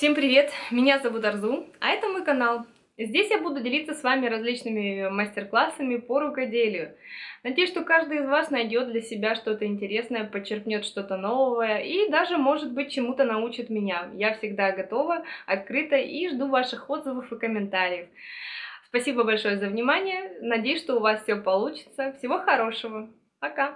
Всем привет! Меня зовут Арзу, а это мой канал. Здесь я буду делиться с вами различными мастер-классами по рукоделию. Надеюсь, что каждый из вас найдет для себя что-то интересное, подчеркнет что-то новое и даже, может быть, чему-то научит меня. Я всегда готова, открыта и жду ваших отзывов и комментариев. Спасибо большое за внимание. Надеюсь, что у вас все получится. Всего хорошего. Пока!